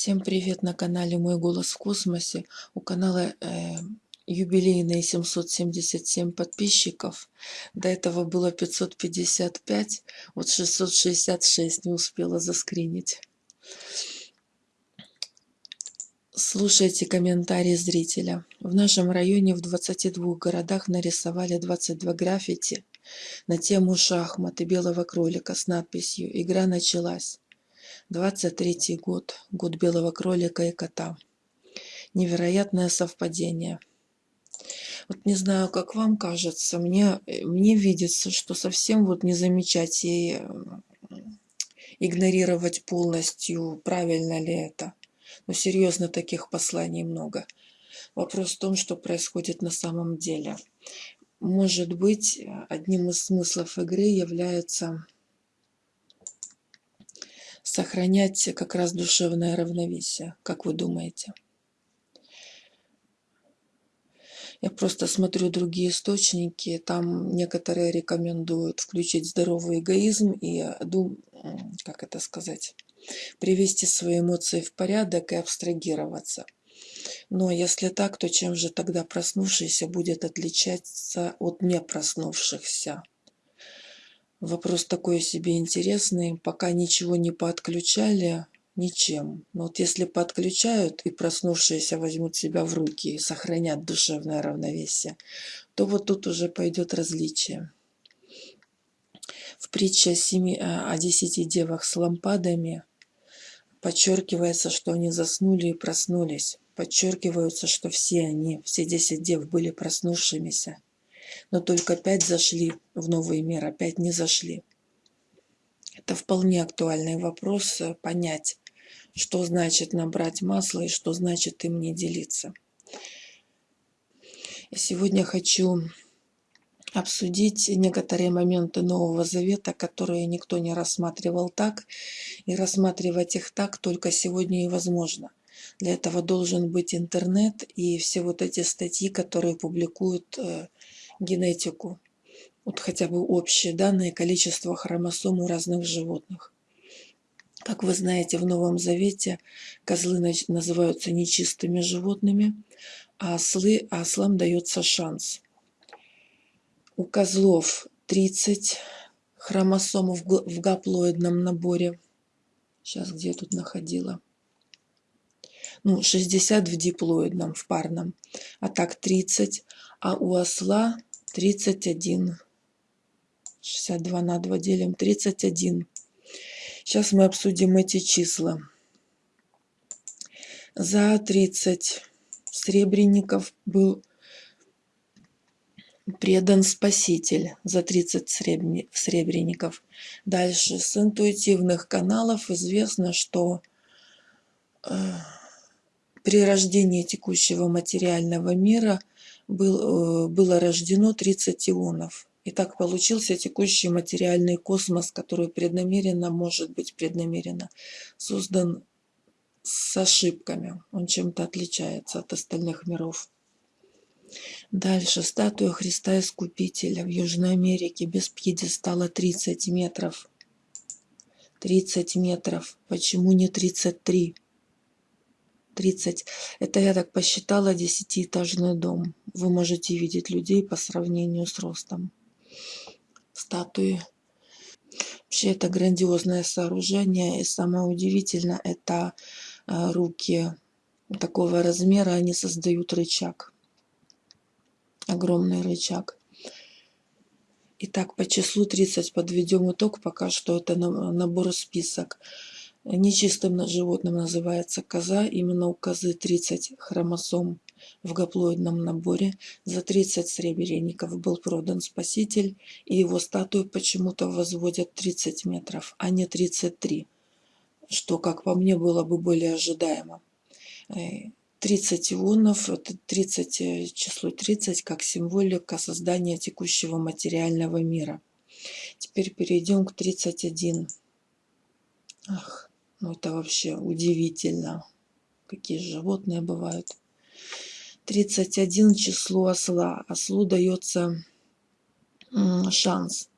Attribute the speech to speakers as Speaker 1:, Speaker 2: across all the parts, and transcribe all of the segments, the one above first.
Speaker 1: Всем привет на канале Мой голос в космосе. У канала э, юбилейные 777 подписчиков. До этого было 555, вот 666 не успела заскринить. Слушайте комментарии зрителя. В нашем районе в 22 городах нарисовали 22 граффити на тему шахматы белого кролика с надписью «Игра началась». 23 год, год белого кролика и кота. Невероятное совпадение. Вот не знаю, как вам кажется, мне, мне видится, что совсем вот не замечать и игнорировать полностью, правильно ли это. Но серьезно, таких посланий много. Вопрос в том, что происходит на самом деле. Может быть, одним из смыслов игры является сохранять как раз душевное равновесие, как вы думаете? Я просто смотрю другие источники, там некоторые рекомендуют включить здоровый эгоизм и, как это сказать, привести свои эмоции в порядок и абстрагироваться. Но если так, то чем же тогда проснувшийся будет отличаться от не проснувшихся? Вопрос такой себе интересный. Пока ничего не подключали, ничем. Но вот если подключают и проснувшиеся возьмут себя в руки и сохранят душевное равновесие, то вот тут уже пойдет различие. В притче о, семи, э, о десяти девах с лампадами подчеркивается, что они заснули и проснулись. Подчеркивается, что все они, все десять дев были проснувшимися но только пять зашли в новый мир, а пять не зашли. Это вполне актуальный вопрос э, понять, что значит набрать масло и что значит им не делиться. Я сегодня хочу обсудить некоторые моменты Нового Завета, которые никто не рассматривал так, и рассматривать их так только сегодня и возможно. Для этого должен быть интернет и все вот эти статьи, которые публикуют э, генетику, вот хотя бы общие данные количества хромосом у разных животных. Как вы знаете, в Новом Завете козлы называются нечистыми животными, а ослы, а ослам дается шанс. У козлов 30 хромосом в гаплоидном наборе. Сейчас где я тут находила? Ну, 60 в диплоидном, в парном. А так 30. А у осла 31. 62 на 2 делим 31. Сейчас мы обсудим эти числа. За 30 сребреников был предан Спаситель за 30 сребреников. Дальше с интуитивных каналов известно, что э, при рождении текущего материального мира – был, э, было рождено 30 ионов. И так получился текущий материальный космос, который преднамеренно, может быть преднамеренно, создан с ошибками. Он чем-то отличается от остальных миров. Дальше. Статуя Христа Искупителя в Южной Америке без пьедестала 30 метров. 30 метров. Почему не 33? 30. Это я так посчитала десятиэтажный дом. Вы можете видеть людей по сравнению с ростом. Статуи. Вообще это грандиозное сооружение. И самое удивительное, это э, руки такого размера, они создают рычаг. Огромный рычаг. Итак, по числу 30 подведем итог. Пока что это набор список. Нечистым животным называется коза. Именно у козы 30 хромосом в гаплоидном наборе. За 30 сребреников был продан Спаситель, и его статую почему-то возводят 30 метров, а не 33, что, как по мне, было бы более ожидаемо. 30 э, ионов, это 30, э, число 30 как символика создания текущего материального мира. Теперь перейдем к 31. Ах. Ну, это вообще удивительно. Какие животные бывают. 31 число осла. Ослу дается шанс.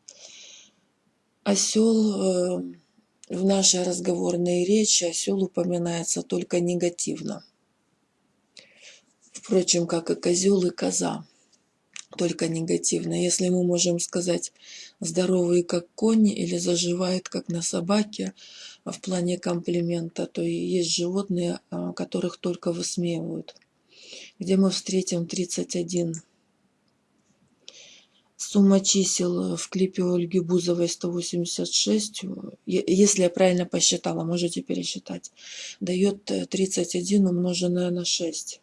Speaker 1: Осел э, в нашей разговорной речи осел упоминается только негативно. Впрочем, как и козел и коза, только негативно. Если мы можем сказать здоровый как конь или заживает как на собаке в плане комплимента, то есть животные, а, которых только высмеивают. Где мы встретим 31 Сумма чисел в клипе Ольги Бузовой 186, если я правильно посчитала, можете пересчитать, дает 31 умноженное на 6.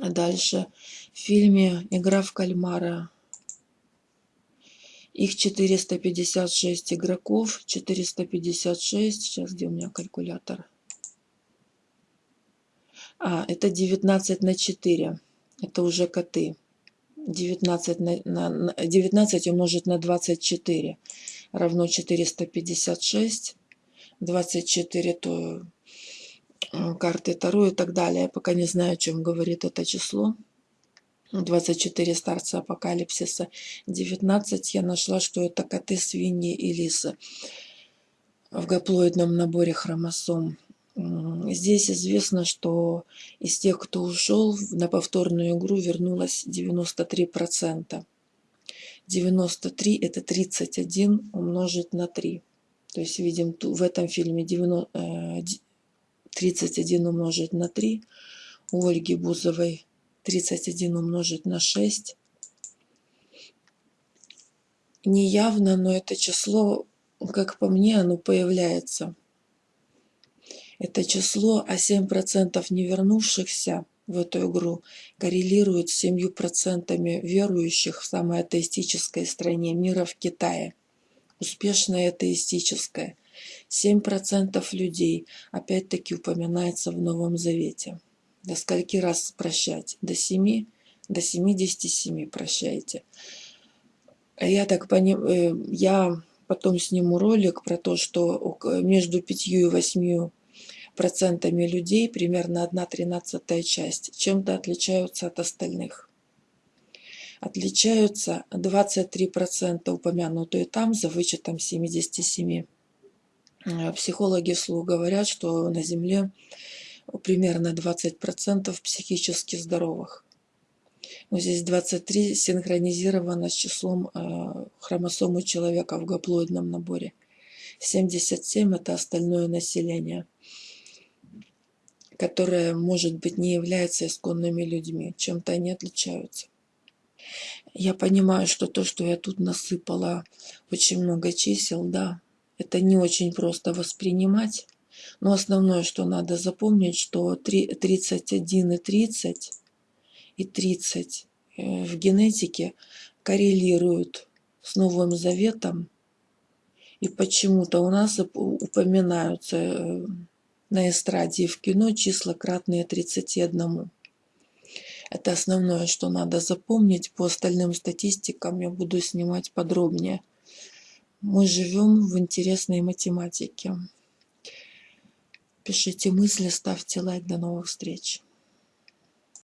Speaker 1: А дальше в фильме «Игра в кальмара» их 456 игроков, 456, сейчас где у меня калькулятор? А, это 19 на 4, это уже коты. 19, на, на, 19 умножить на 24 равно 456. 24 то карты Таро и так далее. Я пока не знаю, о чем говорит это число. 24 старца апокалипсиса. 19 я нашла, что это коты, свиньи и лисы в гаплоидном наборе хромосом. Здесь известно, что из тех, кто ушел на повторную игру, вернулось 93%. 93 это 31 умножить на 3. То есть видим в этом фильме 31 э, умножить на 3. У Ольги Бузовой 31 умножить на 6. Неявно, но это число, как по мне, оно появляется это число, а 7% не вернувшихся в эту игру коррелирует с 7% верующих в самой атеистической стране мира в Китае. Успешная атеистическая. 7% людей опять-таки упоминается в Новом Завете. До скольки раз прощать? До 7? До 77 прощайте. Я так понимаю, э, я потом сниму ролик про то, что между 5 и 8 процентами людей, примерно 1 тринадцатая часть, чем-то отличаются от остальных. Отличаются 23% упомянутые там, за вычетом 77. Э, психологи вслух говорят, что на Земле примерно 20% психически здоровых. Но здесь 23 синхронизировано с числом э, хромосом у человека в гаплоидном наборе. 77 – это остальное население которая, может быть, не является исконными людьми, чем-то они отличаются. Я понимаю, что то, что я тут насыпала очень много чисел, да, это не очень просто воспринимать, но основное, что надо запомнить, что 31 и 30 и 30 э, в генетике коррелируют с Новым Заветом, и почему-то у нас упоминаются э, на эстраде и в кино числа кратные 31. Это основное, что надо запомнить. По остальным статистикам я буду снимать подробнее. Мы живем в интересной математике. Пишите мысли, ставьте лайк. До новых встреч.